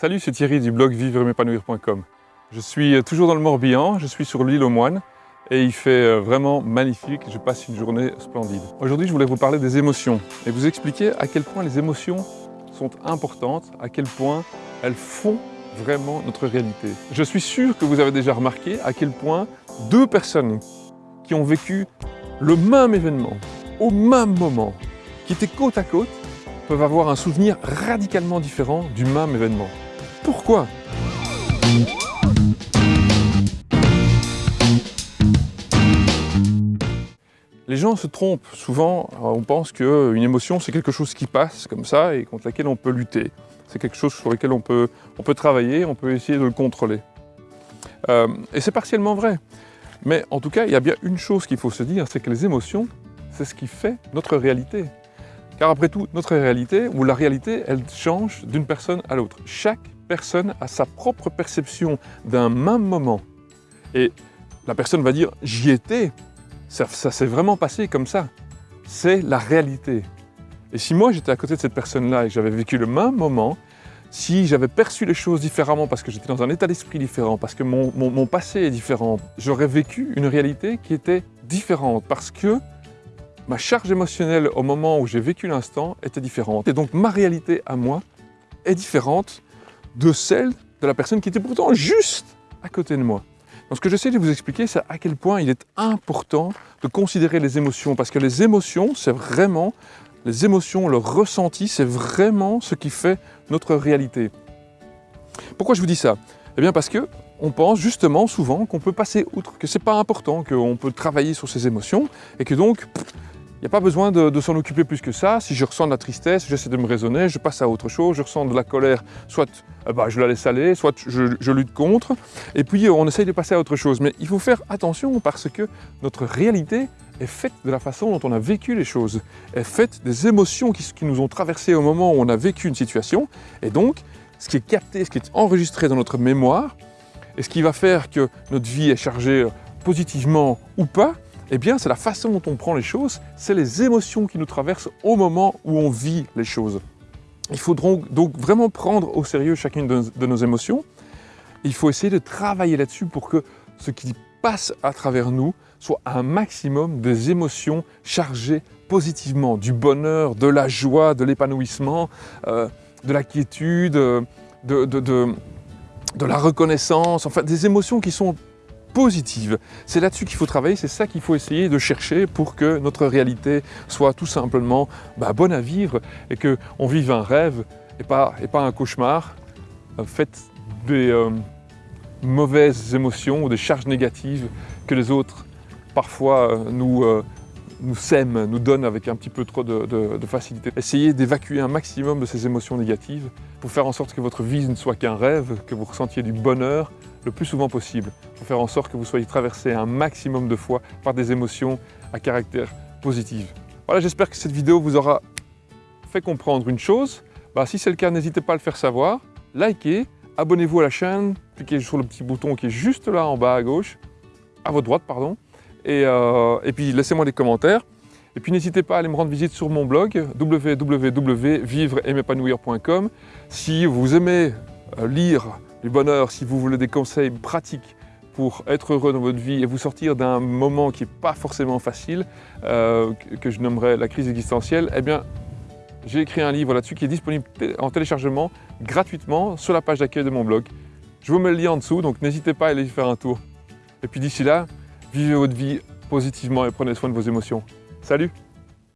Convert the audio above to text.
Salut, c'est Thierry du blog vivre-m'épanouir.com. Je suis toujours dans le Morbihan, je suis sur l'île aux Moines et il fait euh, vraiment magnifique, je passe une journée splendide. Aujourd'hui, je voulais vous parler des émotions et vous expliquer à quel point les émotions sont importantes, à quel point elles font vraiment notre réalité. Je suis sûr que vous avez déjà remarqué à quel point deux personnes qui ont vécu le même événement, au même moment, qui étaient côte à côte, peuvent avoir un souvenir radicalement différent du même événement. Pourquoi Les gens se trompent souvent, on pense qu'une émotion c'est quelque chose qui passe comme ça et contre laquelle on peut lutter. C'est quelque chose sur lequel on peut, on peut travailler, on peut essayer de le contrôler. Euh, et c'est partiellement vrai. Mais en tout cas, il y a bien une chose qu'il faut se dire, c'est que les émotions, c'est ce qui fait notre réalité. Car après tout, notre réalité, ou la réalité, elle change d'une personne à l'autre. Chaque personne a sa propre perception d'un même moment. Et la personne va dire « j'y étais », ça, s'est vraiment passé comme ça. C'est la réalité. Et si moi j'étais à côté de cette personne-là et j'avais vécu le même moment, si j'avais perçu les choses différemment parce que j'étais dans un état d'esprit différent, parce que mon, mon, passé est différent, j'aurais vécu une réalité qui était différente parce que ma charge émotionnelle au moment où j'ai vécu l'instant était différente. Et donc ma réalité à moi est différente de celle de la personne qui était pourtant juste à côté de moi. Donc ce que j'essaie de vous expliquer, c'est à quel point il est important de considérer les émotions, parce que les émotions, c'est vraiment, les émotions, le ressenti, c'est vraiment ce qui fait notre réalité. Pourquoi je vous dis ça? Eh bien parce que on pense justement souvent qu'on peut passer outre, que c'est pas important, qu'on peut travailler sur ses émotions, et que donc, il n'y a pas besoin de, s'en occuper plus que ça. Si je ressens de la tristesse, j'essaie de me raisonner, je passe à autre chose. Je ressens de la colère, soit eh ben, je la laisse aller, soit je, lutte contre. Et puis on essaye de passer à autre chose. Mais il faut faire attention parce que notre réalité est faite de la façon dont on a vécu les choses, est faite des émotions qui, qui nous ont traversées au moment où on a vécu une situation. Et donc, ce qui est capté, ce qui est enregistré dans notre mémoire, et ce qui va faire que notre vie est chargée positivement ou pas, eh bien, c'est la façon dont on prend les choses, c'est les émotions qui nous traversent au moment où on vit les choses. Il faut donc, vraiment prendre au sérieux chacune de, nos émotions. Il faut essayer de travailler là-dessus pour que ce qui passe à travers nous soit un maximum des émotions chargées positivement, du bonheur, de la joie, de l'épanouissement, euh, de la quiétude, de, de, la reconnaissance, enfin des émotions qui sont positive. C'est là-dessus qu'il faut travailler, c'est ça qu'il faut essayer de chercher pour que notre réalité soit tout simplement bah, bonne à vivre et qu'on vive un rêve et pas, et pas un cauchemar euh, fait des euh, mauvaises émotions ou des charges négatives que les autres parfois euh, nous, nous sèment, nous donnent avec un petit peu trop de, de facilité. Essayez d'évacuer un maximum de ces émotions négatives pour faire en sorte que votre vie ne soit qu'un rêve, que vous ressentiez du bonheur, le plus souvent possible pour faire en sorte que vous soyez traversé un maximum de fois par des émotions à caractère positif. Voilà, j'espère que cette vidéo vous aura fait comprendre une chose. Bah, si c'est le cas, n'hésitez pas à le faire savoir. Likez, abonnez-vous à la chaîne, cliquez sur le petit bouton qui est juste là en bas à gauche, à votre droite, pardon. Et, euh, puis laissez-moi des commentaires. Et puis n'hésitez pas à aller me rendre visite sur mon blog www.vivre-et-m'épanouir.com. Si vous aimez euh, lire du bonheur, si vous voulez des conseils pratiques pour être heureux dans votre vie et vous sortir d'un moment qui n'est pas forcément facile, euh, que je nommerais la crise existentielle, eh bien, j'ai écrit un livre là-dessus qui est disponible en téléchargement gratuitement sur la page d'accueil de mon blog. Je vous mets le lien en dessous, donc n'hésitez pas à aller y faire un tour. Et puis d'ici là, vivez votre vie positivement et prenez soin de vos émotions. Salut